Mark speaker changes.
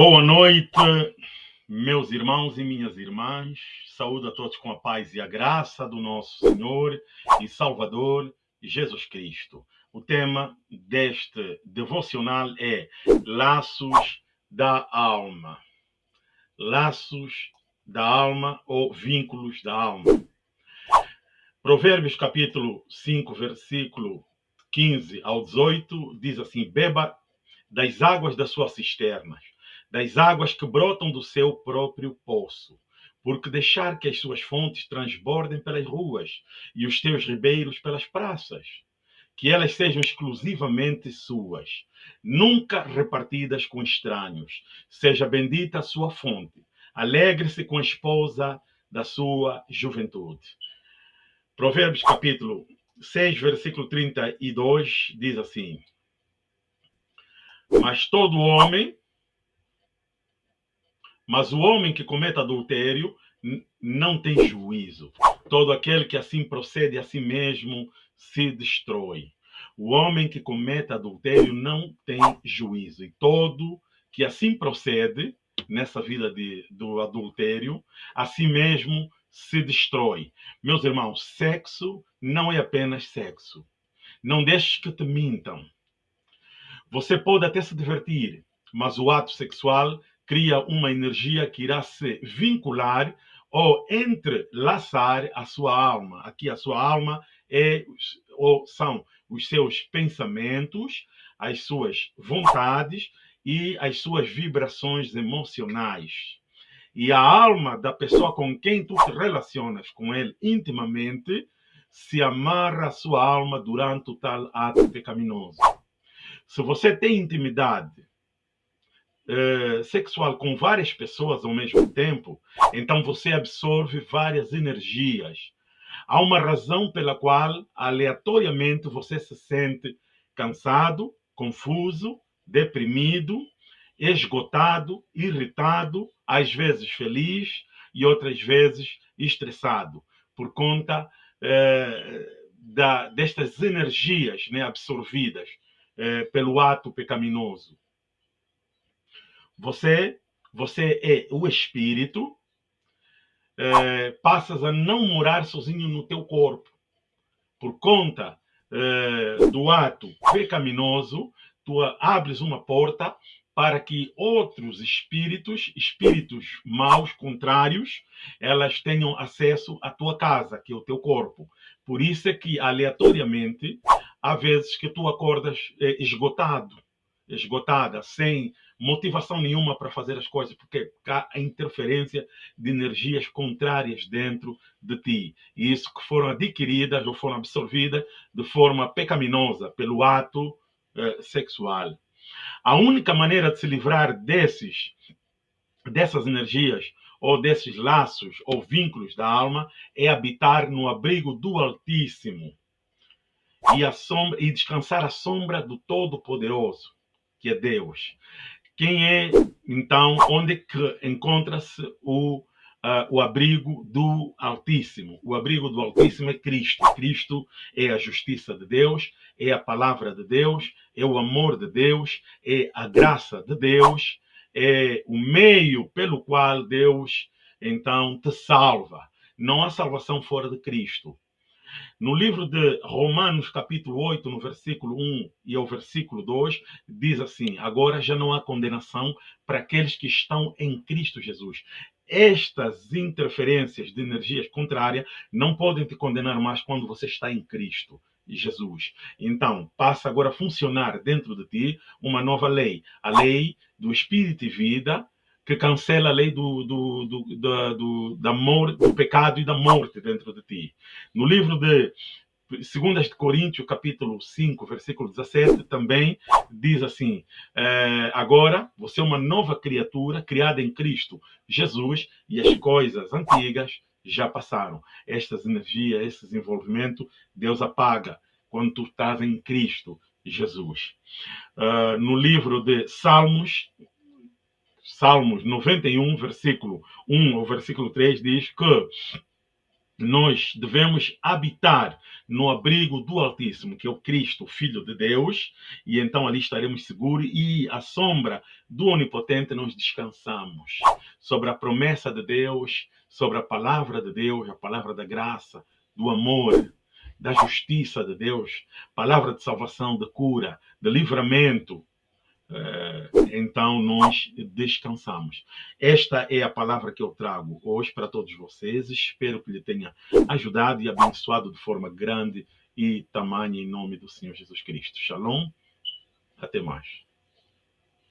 Speaker 1: Boa noite, meus irmãos e minhas irmãs. Saúde a todos com a paz e a graça do nosso Senhor e Salvador Jesus Cristo. O tema deste devocional é Laços da Alma. Laços da alma ou vínculos da alma. Provérbios capítulo 5, versículo 15 ao 18 diz assim: Beba das águas das suas cisternas das águas que brotam do seu próprio poço. Porque deixar que as suas fontes transbordem pelas ruas e os teus ribeiros pelas praças, que elas sejam exclusivamente suas, nunca repartidas com estranhos. Seja bendita a sua fonte. Alegre-se com a esposa da sua juventude. Provérbios capítulo 6, versículo 32 diz assim: Mas todo homem mas o homem que comete adultério não tem juízo. Todo aquele que assim procede a si mesmo se destrói. O homem que comete adultério não tem juízo. E todo que assim procede nessa vida de, do adultério, a si mesmo se destrói. Meus irmãos, sexo não é apenas sexo. Não deixes que te mintam. Você pode até se divertir, mas o ato sexual cria uma energia que irá se vincular ou entrelaçar a sua alma. Aqui a sua alma é ou são os seus pensamentos, as suas vontades e as suas vibrações emocionais. E a alma da pessoa com quem tu te relacionas com ele intimamente se amarra à sua alma durante o tal ato pecaminoso. Se você tem intimidade uh, sexual com várias pessoas ao mesmo tempo, então você absorve várias energias. Há uma razão pela qual, aleatoriamente, você se sente cansado, confuso, deprimido, esgotado, irritado, às vezes feliz e outras vezes estressado, por conta eh, da, destas energias né, absorvidas eh, pelo ato pecaminoso. Você, você é o espírito, é, passas a não morar sozinho no teu corpo. Por conta é, do ato pecaminoso, tu abres uma porta para que outros espíritos, espíritos maus, contrários, elas tenham acesso à tua casa, que é o teu corpo. Por isso é que, aleatoriamente, há vezes que tu acordas é, esgotado, esgotada, sem motivação nenhuma para fazer as coisas, porque há a interferência de energias contrárias dentro de ti. E isso que foram adquiridas ou foram absorvidas de forma pecaminosa pelo ato eh, sexual. A única maneira de se livrar desses, dessas energias ou desses laços ou vínculos da alma é habitar no abrigo do Altíssimo e, sombra, e descansar à sombra do Todo-Poderoso, que é Deus. Quem é, então, onde que encontra-se o, uh, o abrigo do Altíssimo? O abrigo do Altíssimo é Cristo. Cristo é a justiça de Deus, é a palavra de Deus, é o amor de Deus, é a graça de Deus, é o meio pelo qual Deus, então, te salva. Não há salvação fora de Cristo. No livro de Romanos, capítulo 8, no versículo 1 e ao versículo 2, diz assim: Agora já não há condenação para aqueles que estão em Cristo Jesus. Estas interferências de energias contrárias não podem te condenar mais quando você está em Cristo. Jesus. Então, passa agora a funcionar dentro de ti uma nova lei, a lei do espírito e vida, que cancela a lei do, do, do, da, do, da morte, do pecado e da morte dentro de ti. No livro de 2 Coríntios, capítulo 5, versículo 17, também diz assim: é, Agora você é uma nova criatura criada em Cristo Jesus, e as coisas antigas já passaram. Estas energias, esse desenvolvimento, Deus apaga quando tu estás em Cristo Jesus. Uh, no livro de Salmos, Salmos 91, versículo 1 ou versículo 3 diz que nós devemos habitar no abrigo do Altíssimo, que é o Cristo, Filho de Deus, e então ali estaremos seguros e à sombra do Onipotente nós descansamos. Sobre a promessa de Deus, sobre a palavra de Deus, a palavra da graça, do amor, da justiça de Deus, palavra de salvação, de cura, de livramento, então nós descansamos. Esta é a palavra que eu trago hoje para todos vocês. Espero que lhe tenha ajudado e abençoado de forma grande e tamanha em nome do Senhor Jesus Cristo. Shalom. Até mais.